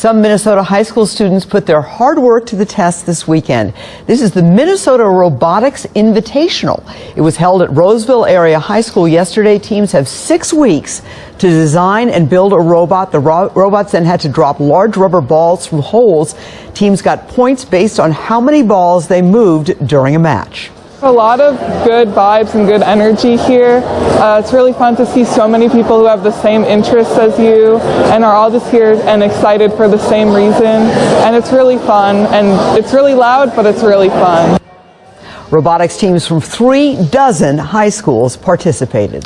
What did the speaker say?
Some Minnesota high school students put their hard work to the test this weekend. This is the Minnesota Robotics Invitational. It was held at Roseville Area High School yesterday. Teams have six weeks to design and build a robot. The ro robots then had to drop large rubber balls through holes. Teams got points based on how many balls they moved during a match. A lot of good vibes and good energy here. Uh, it's really fun to see so many people who have the same interests as you and are all just here and excited for the same reason. And it's really fun and it's really loud, but it's really fun. Robotics teams from three dozen high schools participated.